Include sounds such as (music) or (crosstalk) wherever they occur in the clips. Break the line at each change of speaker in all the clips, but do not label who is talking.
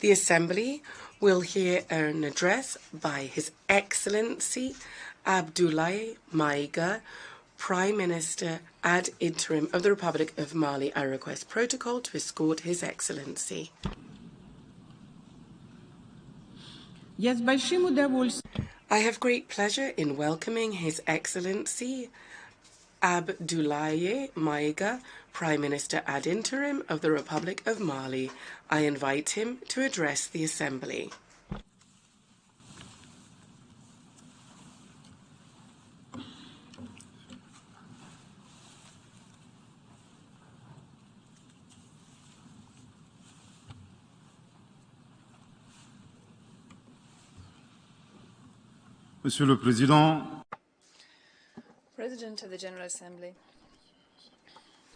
The Assembly will hear an address by His Excellency Abdoulaye Maiga, Prime Minister ad interim of the Republic of Mali. I request protocol to escort His Excellency. I have great pleasure in welcoming His Excellency Abdoulaye Maiga, Prime Minister ad interim of the Republic of Mali. I invite him to address the Assembly.
Monsieur le Président,
President of the General Assembly,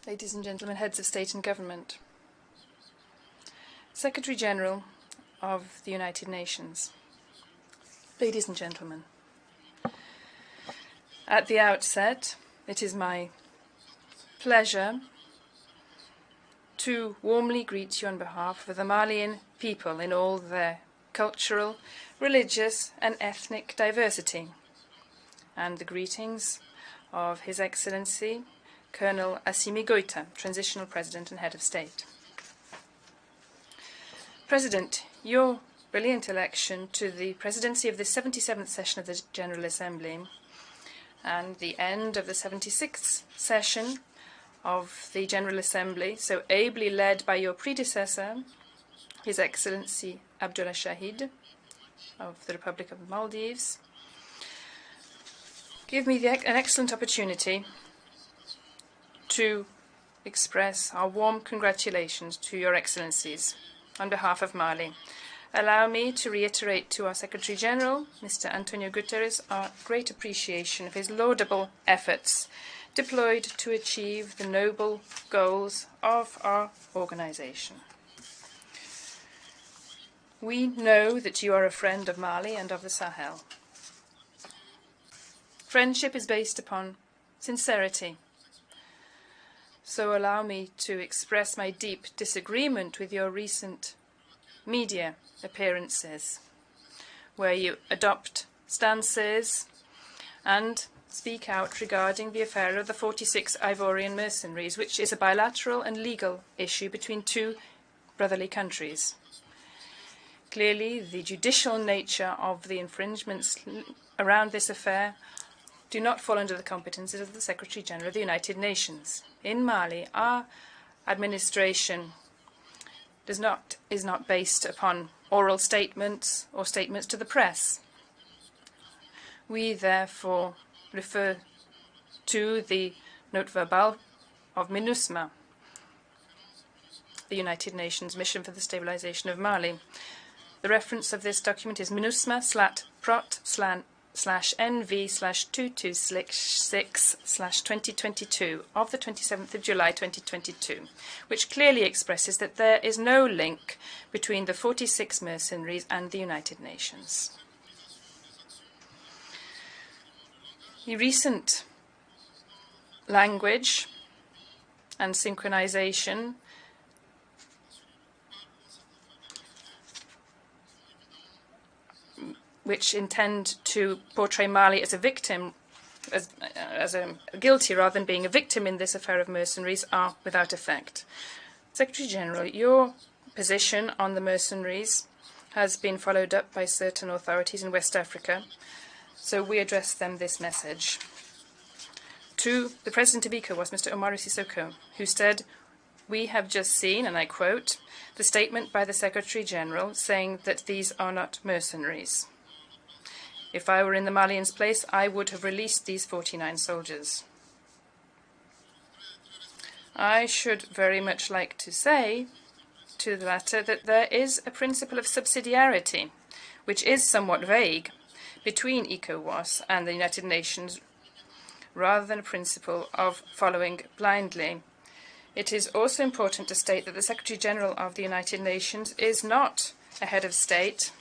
ladies and gentlemen, heads of state and government, Secretary General of the United Nations, ladies and gentlemen, at the outset, it is my pleasure to warmly greet you on behalf of the Malian people in all their cultural, religious, and ethnic diversity, and the greetings of His Excellency Colonel Assimi Goïta, Transitional President and Head of State. President, your brilliant election to the presidency of the 77th session of the General Assembly and the end of the 76th session of the General Assembly, so ably led by your predecessor, His Excellency Abdullah Shahid of the Republic of Maldives, give me the, an excellent opportunity to express our warm congratulations to Your Excellencies on behalf of Mali. Allow me to reiterate to our Secretary General, Mr. Antonio Guterres, our great appreciation of his laudable efforts deployed to achieve the noble goals of our organization. We know that you are a friend of Mali and of the Sahel. Friendship is based upon sincerity. So allow me to express my deep disagreement with your recent media appearances, where you adopt stances and speak out regarding the affair of the 46 Ivorian mercenaries, which is a bilateral and legal issue between two brotherly countries. Clearly, the judicial nature of the infringements around this affair do not fall under the competences of the Secretary General of the United Nations. In Mali, our administration does not, is not based upon oral statements or statements to the press. We therefore refer to the note verbal of MINUSMA, the United Nations Mission for the Stabilization of Mali. The reference of this document is MINUSMA slat prot slan slash NV slash 226 slash 2022 of the 27th of July 2022, which clearly expresses that there is no link between the 46 mercenaries and the United Nations. The recent language and synchronization which intend to portray Mali as a victim, as, uh, as a guilty rather than being a victim in this affair of mercenaries, are without effect. Secretary General, your position on the mercenaries has been followed up by certain authorities in West Africa, so we address them this message. To the President of ECOWAS Mr. Umaro Sissoco, who said, we have just seen, and I quote, the statement by the Secretary General saying that these are not mercenaries. If I were in the Malians' place, I would have released these 49 soldiers. I should very much like to say to the latter that there is a principle of subsidiarity, which is somewhat vague, between ECOWAS and the United Nations, rather than a principle of following blindly. It is also important to state that the Secretary General of the United Nations is not a head of state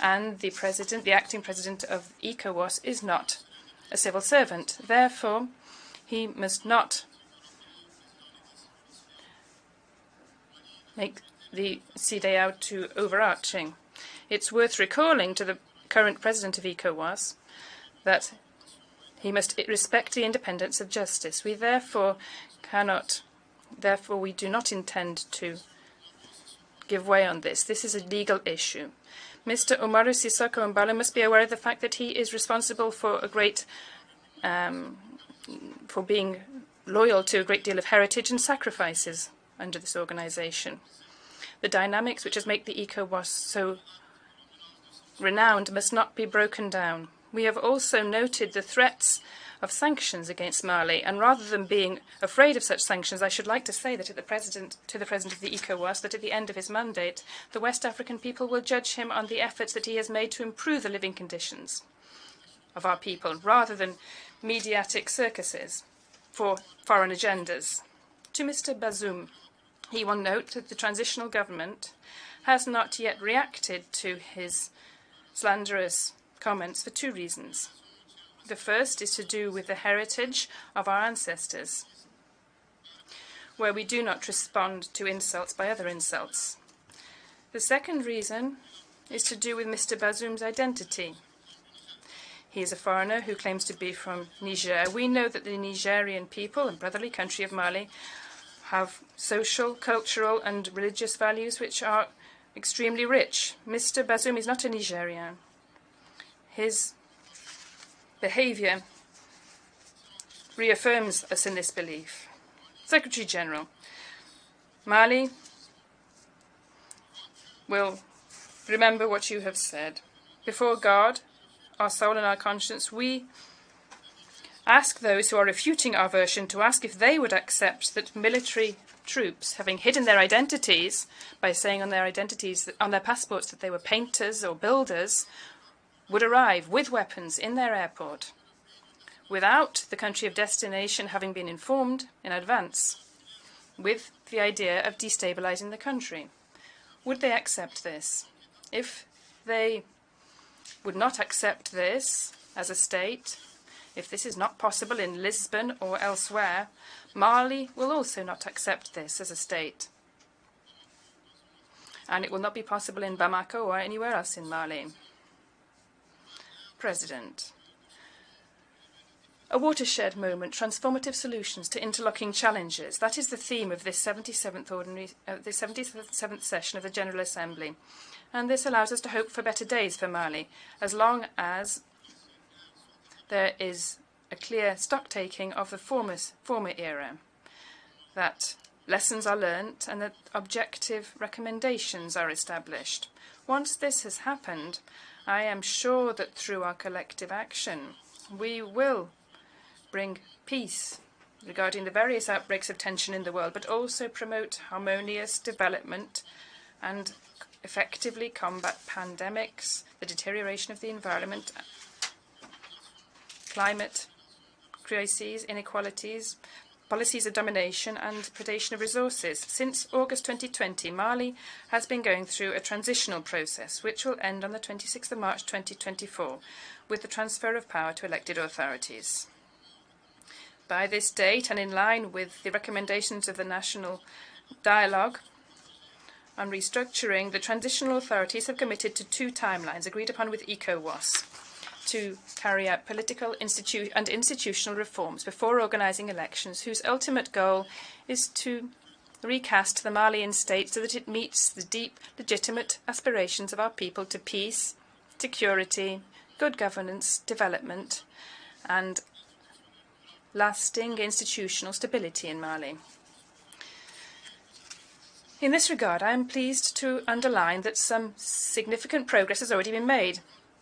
and the president, the acting president of ECOWAS, is not a civil servant. Therefore, he must not make the CEDEAO too overarching. It's worth recalling to the current president of ECOWAS that he must respect the independence of justice. We therefore cannot, therefore we do not intend to give way on this. This is a legal issue. Mr. Umaro Sissoco Embaló must be aware of the fact that he is responsible for a great, um, for being loyal to a great deal of heritage and sacrifices under this organization. The dynamics which has made the ECOWAS so renowned must not be broken down. We have also noted the threats of sanctions against Mali, and rather than being afraid of such sanctions, I should like to say that the president, to the president of the ECOWAS that at the end of his mandate, the West African people will judge him on the efforts that he has made to improve the living conditions of our people, rather than mediatic circuses for foreign agendas. To Mr. Bazoum, he will note that the transitional government has not yet reacted to his slanderous comments for two reasons. The first is to do with the heritage of our ancestors, where we do not respond to insults by other insults. The second reason is to do with Mr. Bazoum's identity. He is a foreigner who claims to be from Niger. We know that the Nigerian people and brotherly country of Mali have social, cultural, and religious values which are extremely rich. Mr. Bazoum is not a Nigerian. His behavior reaffirms us in this belief. Secretary General, Mali will remember what you have said. Before God, our soul and our conscience, we ask those who are refuting our version to ask if they would accept that military troops, having hidden their identities by saying on their identities, on their passports that they were painters or builders, would arrive with weapons in their airport without the country of destination having been informed in advance with the idea of destabilizing the country. Would they accept this? If they would not accept this as a state, if this is not possible in Lisbon or elsewhere, Mali will also not accept this as a state. And it will not be possible in Bamako or anywhere else in Mali. President. A watershed moment, transformative solutions to interlocking challenges. That is the theme of this 77th, ordinary, uh, the 77th session of the General Assembly. And this allows us to hope for better days for Mali, as long as there is a clear stock-taking of the former, former era, that lessons are learnt and that objective recommendations are established. Once this has happened, I am sure that through our collective action, we will bring peace regarding the various outbreaks of tension in the world, but also promote harmonious development and effectively combat pandemics, the deterioration of the environment, climate crises, inequalities, policies of domination and predation of resources. Since August 2020, Mali has been going through a transitional process, which will end on the 26th of March 2024, with the transfer of power to elected authorities. By this date, and in line with the recommendations of the National Dialogue on Restructuring, the transitional authorities have committed to two timelines agreed upon with ECOWAS to carry out political institu and institutional reforms before organising elections, whose ultimate goal is to recast the Malian state so that it meets the deep, legitimate aspirations of our people to peace, security, good governance, development, and lasting institutional stability in Mali. In this regard, I am pleased to underline that some significant progress has already been made.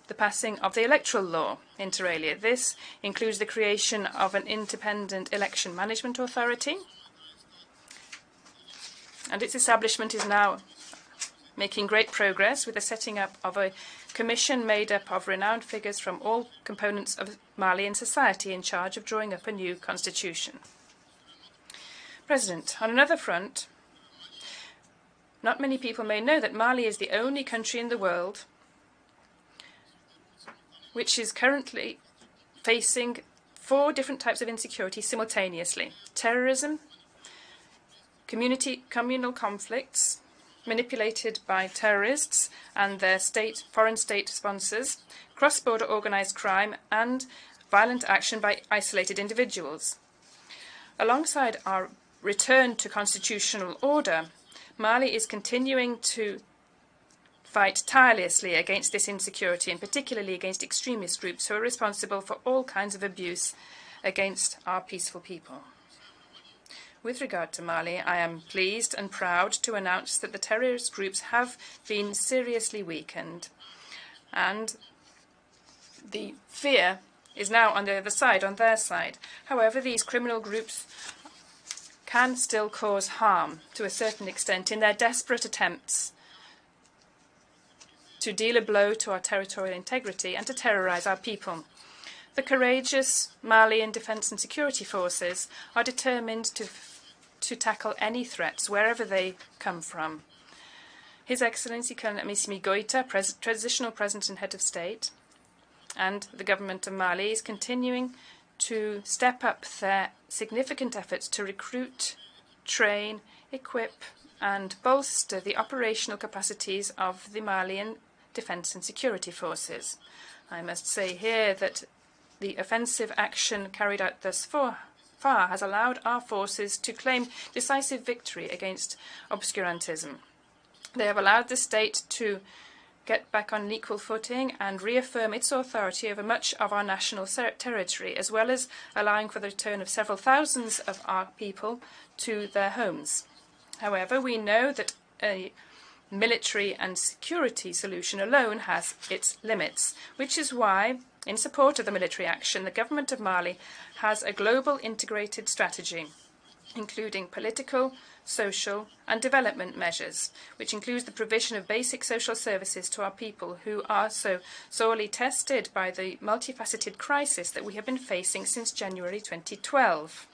The passing of the electoral law, inter alia. This includes the creation of an independent election management authority, and its establishment is now making great progress with the setting up of a commission made up of renowned figures from all components of Malian society in charge of drawing up a new constitution. President, on another front, not many people may know that Mali is the only country in the world which is currently facing four different types of insecurity simultaneously. Terrorism, community, communal conflicts, manipulated by terrorists and their state, foreign state sponsors, cross-border organized crime, and violent action by isolated individuals. Alongside our return to constitutional order, Mali is continuing to fight tirelessly against this insecurity and particularly against extremist groups who are responsible for all kinds of abuse against our peaceful people. With regard to Mali, I am pleased and proud to announce that the terrorist groups have been seriously weakened and the fear is now on the other side, on their side. However, these criminal groups can still cause harm to a certain extent in their desperate attempts to deal a blow to our territorial integrity and to terrorize our people. The courageous Malian defense and security forces are determined to, to tackle any threats wherever they come from. His Excellency Colonel Assimi Goita, pres transitional president and head of state, and the government of Mali is continuing to step up their significant efforts to recruit, train, equip, and bolster the operational capacities of the Malian defence and security forces. I must say here that the offensive action carried out thus far, far has allowed our forces to claim decisive victory against obscurantism. They have allowed the state to get back on an equal footing and reaffirm its authority over much of our national territory, as well as allowing for the return of several thousands of our people to their homes. However, we know that a military and security solution alone has its limits, which is why, in support of the military action, the government of Mali has a global integrated strategy, including political, social and development measures, which includes the provision of basic social services to our people who are so sorely tested by the multifaceted crisis that we have been facing since January 2012.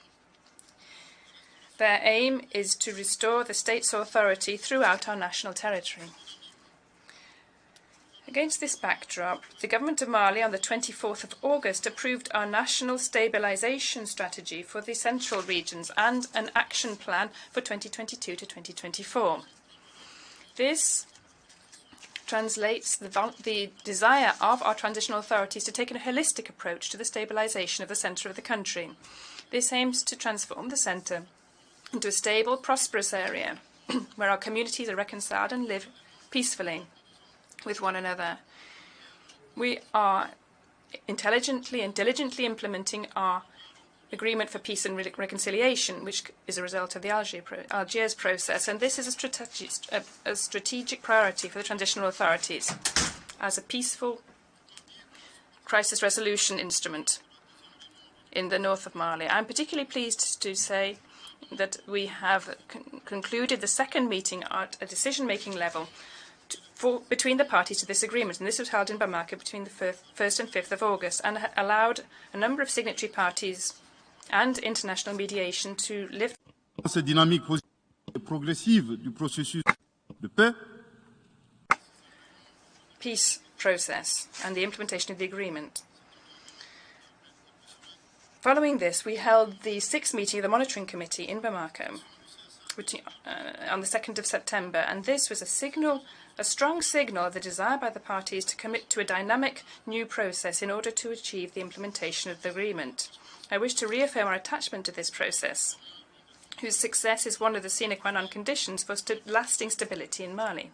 Their aim is to restore the state's authority throughout our national territory. Against this backdrop, the Government of Mali on the 24th of August approved our national stabilisation strategy for the central regions and an action plan for 2022 to 2024. This translates the, the, desire of our transitional authorities to take a holistic approach to the stabilisation of the centre of the country. This aims to transform the centre into a stable, prosperous area (clears throat) where our communities are reconciled and live peacefully with one another. We are intelligently and diligently implementing our agreement for peace and re reconciliation, which is a result of the Algiers, pro Algiers process, and this is a, strategi a, a strategic priority for the transitional authorities as a peaceful crisis resolution instrument in the north of Mali. I'm particularly pleased to say that we have con concluded the second meeting at a decision-making level for, between the parties to this agreement, and this was held in Bamako between the 1st and 5th of August, and allowed a number of signatory parties and international mediation to lift.
Cette dynamique progressive du processus de paix.
Peace process and the implementation of the agreement. Following this, we held the sixth meeting of the Monitoring Committee in Bamako which, uh, on the 2nd of September, and this was a signal, a strong signal of the desire by the parties to commit to a dynamic new process in order to achieve the implementation of the agreement. I wish to reaffirm our attachment to this process, whose success is one of the sine qua non conditions for st lasting stability in Mali.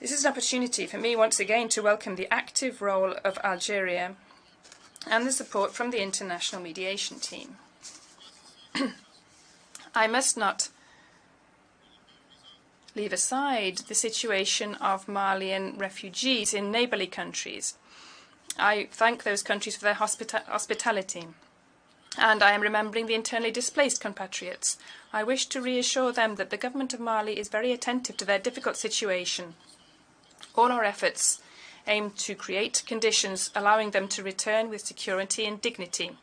This is an opportunity for me once again to welcome the active role of Algeria and the support from the international mediation team. (clears throat) I must not leave aside the situation of Malian refugees in neighbourly countries. I thank those countries for their hospita hospitality. And I am remembering the internally displaced compatriots. I wish to reassure them that the government of Mali is very attentive to their difficult situation. All our efforts aim to create conditions allowing them to return with security and dignity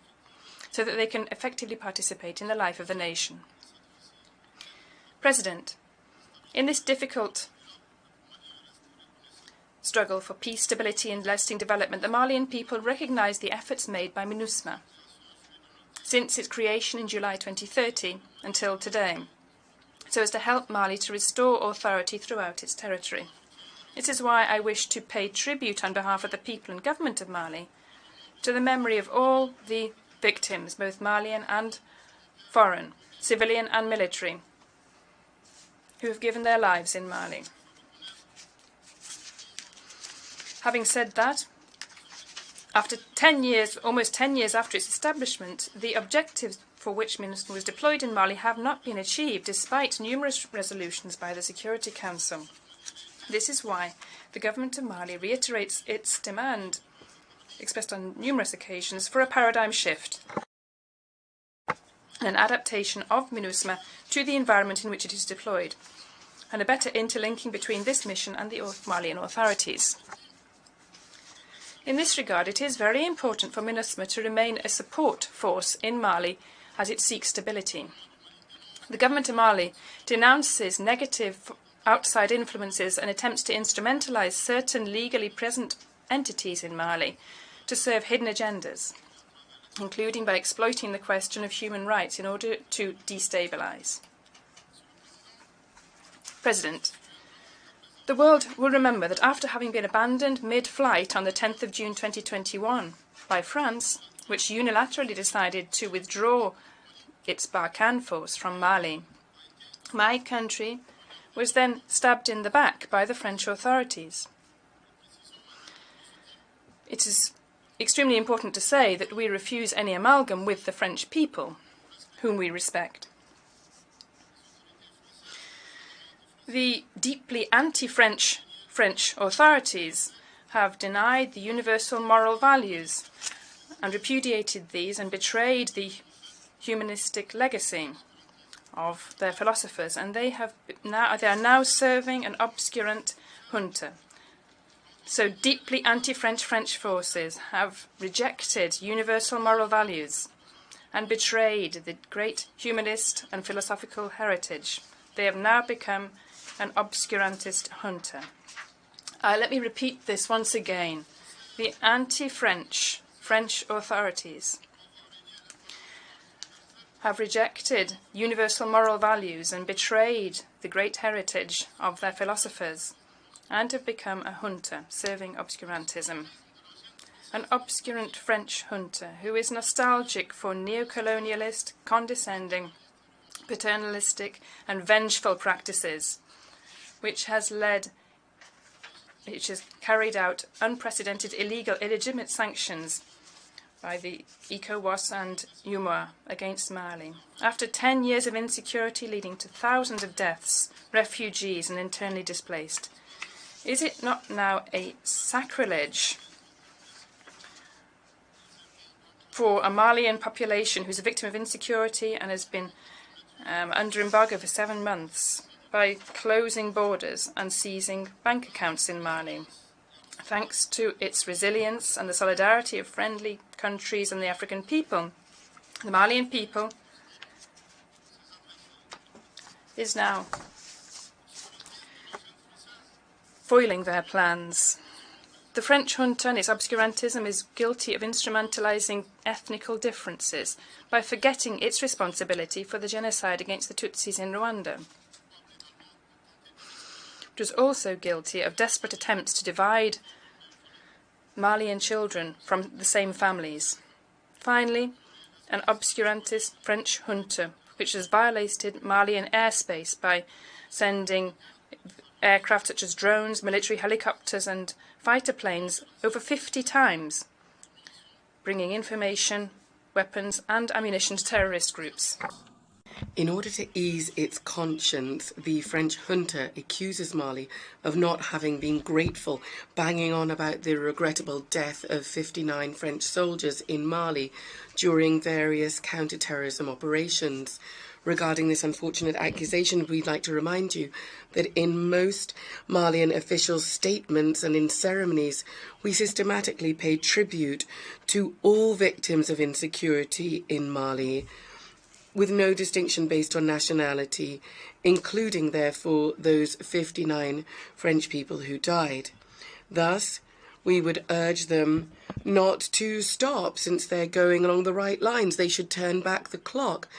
so that they can effectively participate in the life of the nation. President, in this difficult struggle for peace, stability and lasting development, the Malian people recognise the efforts made by MINUSMA since its creation in July 2030 until today. so as to help Mali to restore authority throughout its territory. This is why I wish to pay tribute on behalf of the people and government of Mali to the memory of all the victims, both Malian and foreign, civilian and military, who have given their lives in Mali. Having said that, after 10 years, almost 10 years after its establishment, the objectives for which MINUSMA was deployed in Mali have not been achieved despite numerous resolutions by the Security Council. This is why the government of Mali reiterates its demand, expressed on numerous occasions, for a paradigm shift an adaptation of MINUSMA to the environment in which it is deployed, and a better interlinking between this mission and the Malian authorities. In this regard, it is very important for MINUSMA to remain a support force in Mali as it seeks stability. The government of Mali denounces negative outside influences and attempts to instrumentalize certain legally present entities in Mali to serve hidden agendas, including by exploiting the question of human rights in order to destabilize. President, the world will remember that after having been abandoned mid-flight on the 10th of June 2021 by France, which unilaterally decided to withdraw its Barkhane force from Mali, my country was then stabbed in the back by the French authorities. It is extremely important to say that we refuse any amalgam with the French people, whom we respect. The deeply anti-French French authorities have denied the universal moral values and repudiated these and betrayed the humanistic legacy of their philosophers, and they have now they are now serving an obscurant junta. So deeply anti-French French forces have rejected universal moral values and betrayed the great humanist and philosophical heritage. They have now become an obscurantist junta. Uh, let me repeat this once again. The anti-French French authorities have rejected universal moral values and betrayed the great heritage of their philosophers and have become a junta serving obscurantism. An obscurant French junta who is nostalgic for neo-colonialist, condescending, paternalistic and vengeful practices which has led which has carried out unprecedented illegal, illegitimate sanctions by the ECOWAS and UMOA against Mali. After 10 years of insecurity leading to thousands of deaths, refugees and internally displaced, is it not now a sacrilege for a Malian population who's a victim of insecurity and has been um, under embargo for seven months by closing borders and seizing bank accounts in Mali. Thanks to its resilience and the solidarity of friendly countries and the African people, the Malian people is now foiling their plans. The French junta and its obscurantism is guilty of instrumentalizing ethnical differences by forgetting its responsibility for the genocide against the Tutsis in Rwanda was also guilty of desperate attempts to divide Malian children from the same families. Finally, an obscurantist French junta, which has violated Malian airspace by sending aircraft such as drones, military helicopters, and fighter planes over 50 times, bringing information, weapons, and ammunition to terrorist groups.
In order to ease its conscience, the French junta accuses Mali of not having been grateful, banging on about the regrettable death of 59 French soldiers in Mali during various counter-terrorism operations. Regarding this unfortunate accusation, we'd like to remind you that in most Malian official statements and in ceremonies, we systematically pay tribute to all victims of insecurity in Mali with no distinction based on nationality, including, therefore, those 59 French people who died. Thus, we would urge them not to stop since they're going along the right lines. They should turn back the clock.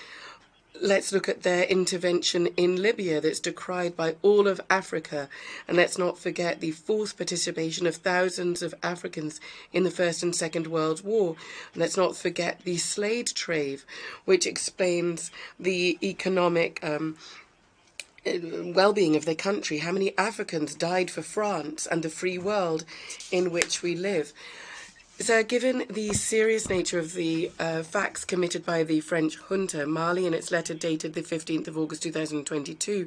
Let's look at their intervention in Libya that's decried by all of Africa. And let's not forget the forced participation of thousands of Africans in the First and Second World War. And let's not forget the slave trade, which explains the economic um, well-being of their country, how many Africans died for France and the free world in which we live. So, given the serious nature of the uh, facts committed by the French junta, Mali, in its letter dated the 15th of August 2022,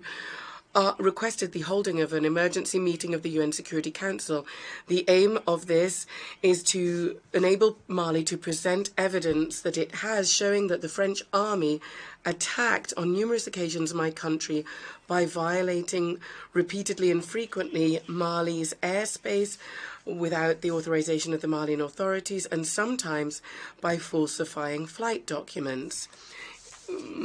uh, requested the holding of an emergency meeting of the UN Security Council. The aim of this is to enable Mali to present evidence that it has showing that the French army attacked on numerous occasions my country by violating repeatedly and frequently Mali's airspace without the authorization of the Malian authorities and sometimes by falsifying flight documents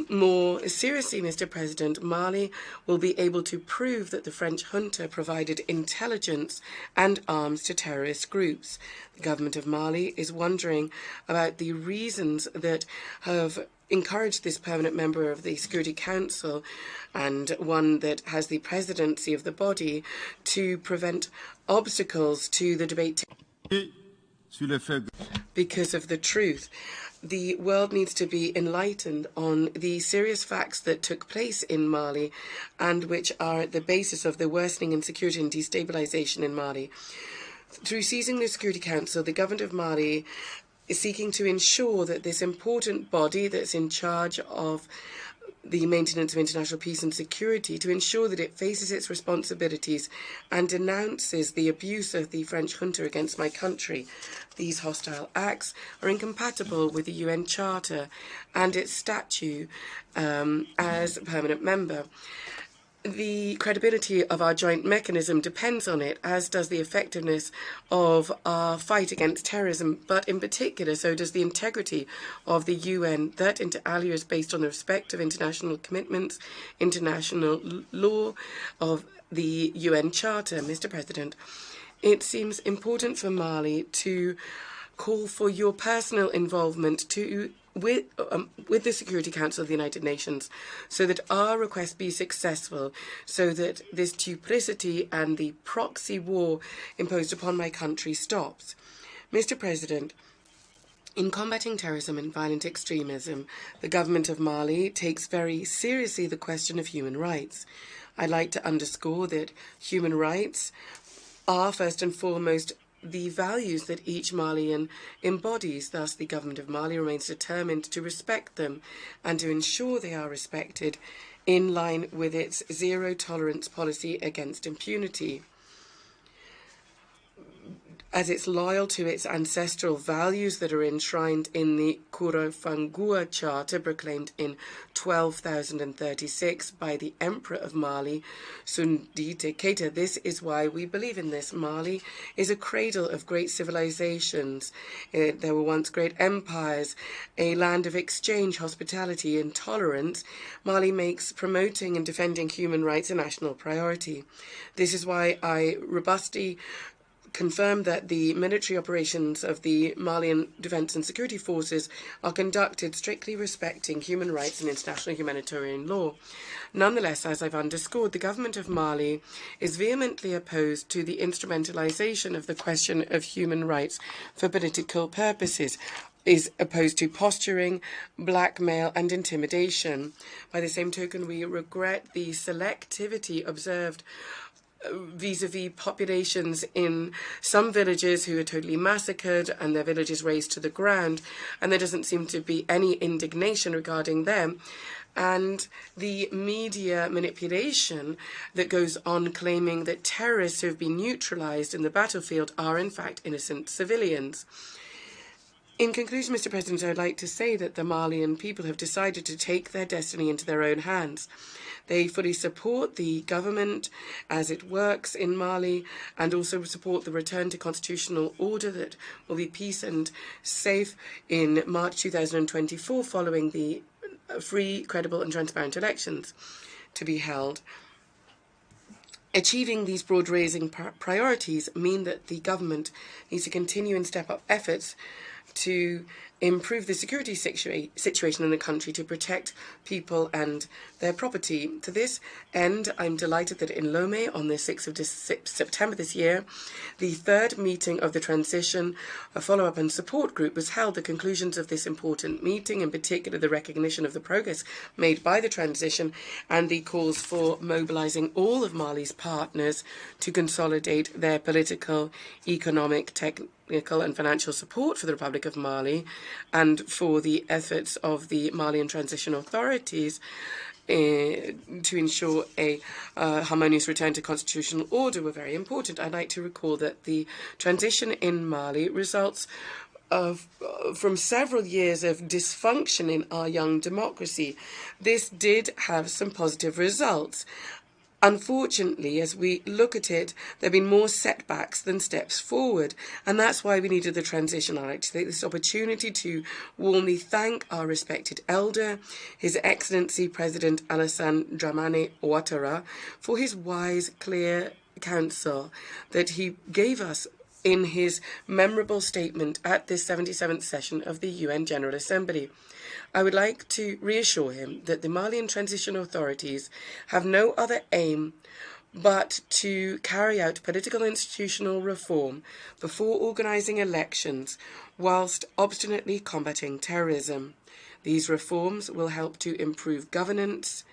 more seriously, Mr. President, Mali will be able to prove that the French junta provided intelligence and arms to terrorist groups. The government of Mali is wondering about the reasons that have encouraged this permanent member of the Security Council and one that has the presidency of the body to prevent obstacles to the debate because of the truth the world needs to be enlightened on the serious facts that took place in Mali and which are at the basis of the worsening insecurity and destabilization in Mali. Through seizing the Security Council, the government of Mali is seeking to ensure that this important body that's in charge of the maintenance of international peace and security to ensure that it faces its responsibilities and denounces the abuse of the French junta against my country. These hostile acts are incompatible with the UN Charter and its statute um, as a permanent member the credibility of our joint mechanism depends on it, as does the effectiveness of our fight against terrorism, but in particular, so does the integrity of the UN, that inter alia is based on the respect of international commitments, international law, of the UN Charter. Mr. President, it seems important for Mali to call for your personal involvement to with, um, with the Security Council of the United Nations so that our request be successful, so that this duplicity and the proxy war imposed upon my country stops. Mr. President, in combating terrorism and violent extremism, the government of Mali takes very seriously the question of human rights. I'd like to underscore that human rights are first and foremost the values that each Malian embodies. Thus, the government of Mali remains determined to respect them and to ensure they are respected in line with its zero tolerance policy against impunity as it's loyal to its ancestral values that are enshrined in the Kurukan Fuga Charter proclaimed in 12,036 by the Emperor of Mali, Sundiata Keita. This is why we believe in this. Mali is a cradle of great civilizations. Uh, there were once great empires, a land of exchange, hospitality, and tolerance. Mali makes promoting and defending human rights a national priority. This is why I robustly confirmed that the military operations of the Malian Defence and Security Forces are conducted strictly respecting human rights and international humanitarian law. Nonetheless, as I've underscored, the government of Mali is vehemently opposed to the instrumentalization of the question of human rights for political purposes is opposed to posturing, blackmail, and intimidation. By the same token, we regret the selectivity observed vis-a-vis populations in some villages who are totally massacred and their villages razed to the ground, and there doesn't seem to be any indignation regarding them. And the media manipulation that goes on claiming that terrorists who have been neutralized in the battlefield are in fact innocent civilians. In conclusion, Mr. President, I would like to say that the Malian people have decided to take their destiny into their own hands. They fully support the government as it works in Mali and also support the return to constitutional order that will be peace and safe in March 2024 following the uh, free, credible and transparent elections to be held. Achieving these broad-raising priorities mean that the government needs to continue and step up efforts to improve the security situa situation in the country to protect people and their property. To this end, I'm delighted that in Lomé on the 6th of September this year, the third meeting of the Transition a Follow-up and Support Group was held. The conclusions of this important meeting, in particular the recognition of the progress made by the transition and the calls for mobilizing all of Mali's partners to consolidate their political, economic, technical and financial support for the Republic of Mali and for the efforts of the Malian transition authorities uh, to ensure a uh, harmonious return to constitutional order were very important. I'd like to recall that the transition in Mali results of, uh, from several years of dysfunction in our young democracy. This did have some positive results. Unfortunately, as we look at it, there have been more setbacks than steps forward, and that's why we needed the transition. I'd like to take this opportunity to warmly thank our respected elder, His Excellency President Alassane Dramane Ouattara, for his wise, clear counsel that he gave us in his memorable statement at this 77th session of the UN General Assembly. I would like to reassure him that the Malian transition authorities have no other aim but to carry out political institutional reform before organising elections whilst obstinately combating terrorism. These reforms will help to improve governance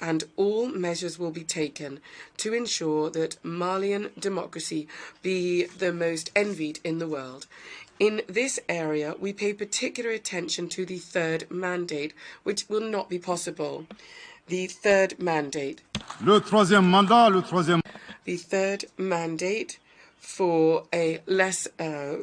and all measures will be taken to ensure that Malian democracy be the most envied in the world. In this area, we pay particular attention to the third mandate, which will not be possible. The third mandate.
Le troisième mandat, le troisième.
The third mandate for a less uh,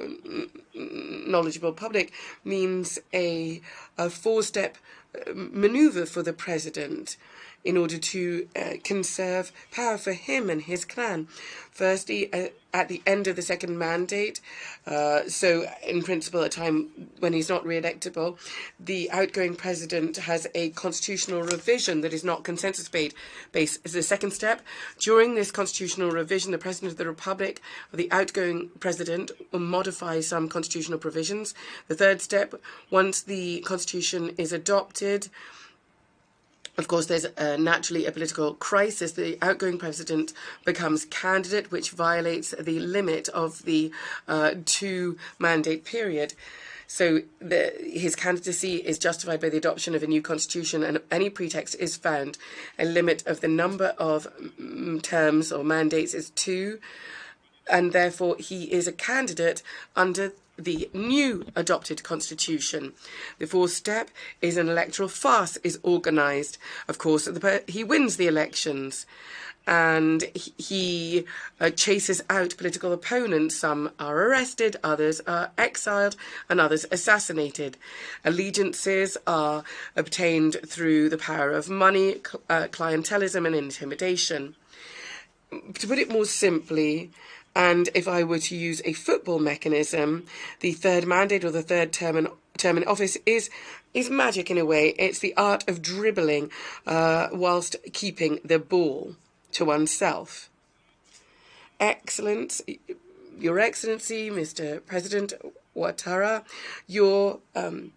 knowledgeable public means a, a four-step uh, maneuver for the president in order to uh, conserve power for him and his clan. Firstly, uh, at the end of the second mandate, uh, so in principle, a time when he's not re-electable, the outgoing president has a constitutional revision that is not consensus based. As a second step, during this constitutional revision, the president of the republic, or the outgoing president, will modify some constitutional provisions. The third step, once the constitution is adopted, of course, there's uh, naturally a political crisis. The outgoing president becomes candidate, which violates the limit of the uh, two mandate period. So the, his candidacy is justified by the adoption of a new constitution, and any pretext is found. A limit of the number of mm, terms or mandates is two, and therefore he is a candidate under the new adopted constitution. The fourth step is an electoral farce is organised. Of course, the, he wins the elections and he uh, chases out political opponents. Some are arrested, others are exiled, and others assassinated. Allegiances are obtained through the power of money, uh, clientelism, and intimidation. To put it more simply, and if I were to use a football mechanism, the third mandate or the third term in, term in office is is magic in a way. It's the art of dribbling uh, whilst keeping the ball to oneself. Excellence, Your Excellency, Mr. President Ouattara, your um,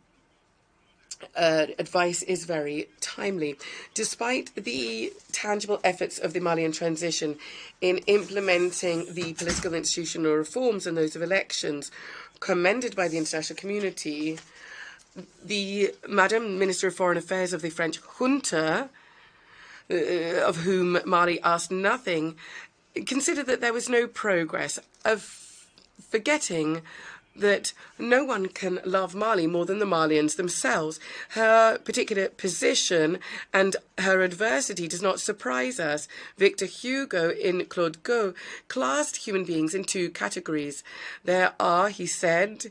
uh, advice is very timely. Despite the tangible efforts of the Malian transition in implementing the political institutional reforms and those of elections, commended by the international community, the Madam Minister of Foreign Affairs of the French junta, uh, of whom Mali asked nothing, considered that there was no progress, of forgetting that no one can love Mali more than the Malians themselves. Her particular position and her adversity does not surprise us. Victor Hugo in Claude Gueux classed human beings in two categories. There are, he said,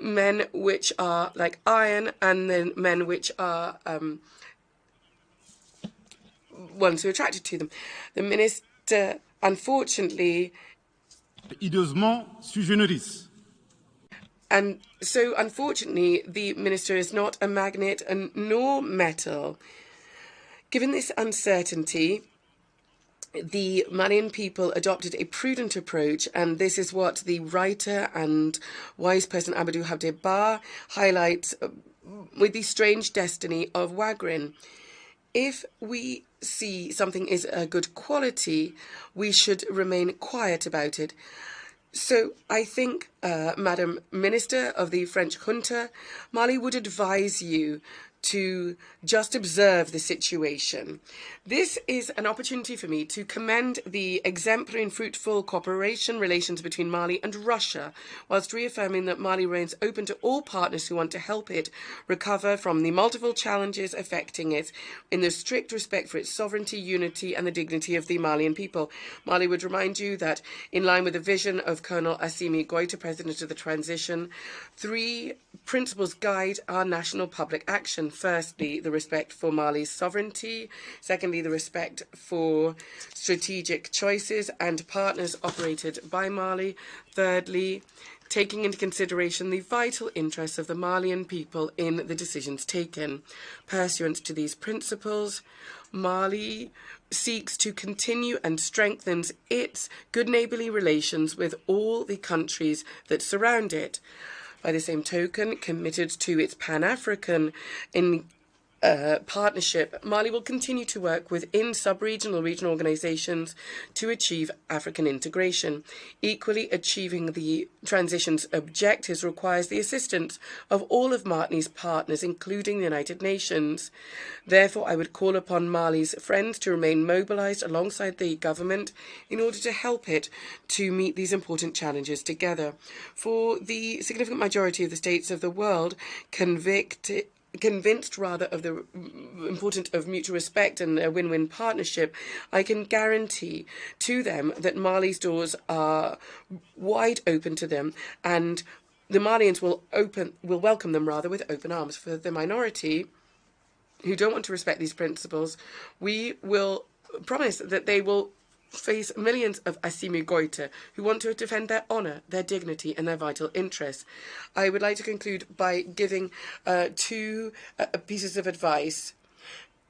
men which are like iron and then men which are um, ones who are attracted to them. The minister, unfortunately...
Hideusement sui generis
and so, unfortunately, the minister is not a magnet and nor metal. Given this uncertainty, the Malian people adopted a prudent approach, and this is what the writer and wise person Amadou Hampâté Ba highlights uh, with the strange destiny of Wangrin. If we see something is a good quality, we should remain quiet about it. So I think, uh, Madam Minister of the French junta, Mali would advise you to just observe the situation. This is an opportunity for me to commend the exemplary and fruitful cooperation relations between Mali and Russia, whilst reaffirming that Mali remains open to all partners who want to help it recover from the multiple challenges affecting it in the strict respect for its sovereignty, unity, and the dignity of the Malian people. Mali would remind you that, in line with the vision of Colonel Assimi Goita, President of the Transition, three principles guide our national public action firstly, the respect for Mali's sovereignty, secondly, the respect for strategic choices and partners operated by Mali, thirdly, taking into consideration the vital interests of the Malian people in the decisions taken. Pursuant to these principles, Mali seeks to continue and strengthens its good neighbourly relations with all the countries that surround it by the same token, committed to its Pan African in uh, partnership, Mali will continue to work within sub-regional regional organizations to achieve African integration. Equally, achieving the transition's objectives requires the assistance of all of Mali's partners, including the United Nations. Therefore, I would call upon Mali's friends to remain mobilized alongside the government in order to help it to meet these important challenges together. For the significant majority of the states of the world, convict convinced rather of the importance of mutual respect and a win-win partnership, I can guarantee to them that Mali's doors are wide open to them and the Malians will open will welcome them rather with open arms. For the minority who don't want to respect these principles, we will promise that they will face millions of Assimi Goita who want to defend their honour, their dignity, and their vital interests. I would like to conclude by giving uh, two uh, pieces of advice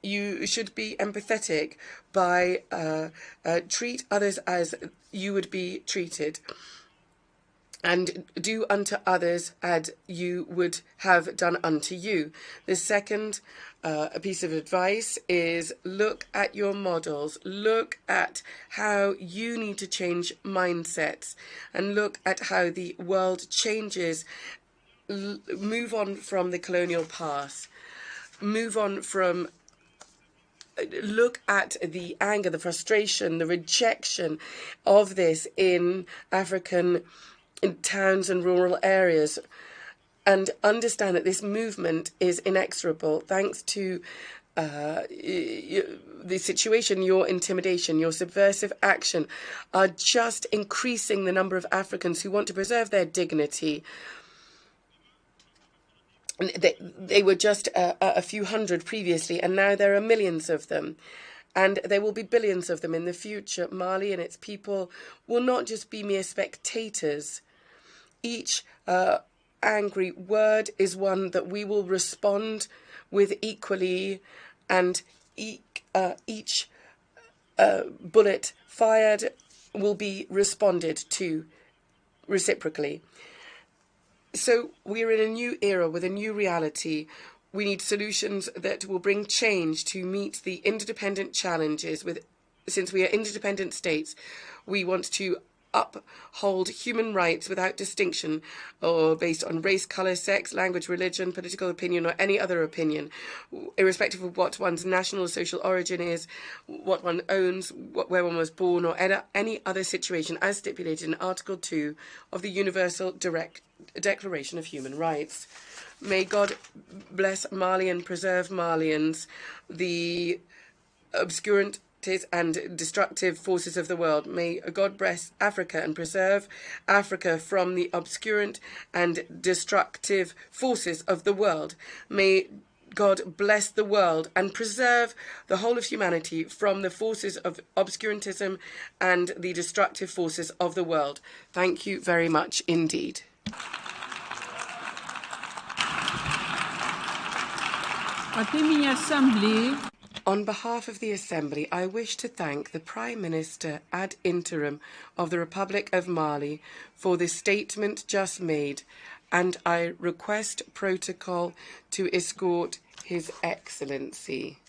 you should be empathetic by uh, uh, treat others as you would be treated and do unto others as you would have done unto you. The second uh, piece of advice is look at your models, look at how you need to change mindsets, and look at how the world changes. L move on from the colonial past, move on from uh, look at the anger, the frustration, the rejection of this in African in towns and rural areas and understand that this movement is inexorable thanks to uh, the situation, your intimidation, your subversive action are just increasing the number of Africans who want to preserve their dignity. They, they were just a, a few hundred previously, and now there are millions of them and there will be billions of them in the future. Mali and its people will not just be mere spectators each uh, angry word is one that we will respond with equally, and e uh, each uh, bullet fired will be responded to reciprocally. So we're in a new era with a new reality. We need solutions that will bring change to meet the interdependent challenges with since we are interdependent states, we want to uphold human rights without distinction or based on race, colour, sex, language, religion, political opinion, or any other opinion, irrespective of what one's national or social origin is, what one owns, what, where one was born, or any other situation as stipulated in Article 2 of the Universal Direct Declaration of Human Rights. May God bless Mali and preserve Malians, the obscurant and destructive forces of the world. May God bless Africa and preserve Africa from the obscurant and destructive forces of the world. May God bless the world and preserve the whole of humanity from the forces of obscurantism and the destructive forces of the world. Thank you very much indeed.
Assembleia
On behalf of the Assembly, I wish to thank the Prime Minister ad interim of the Republic of Mali for the statement just made, and I request protocol to escort His Excellency.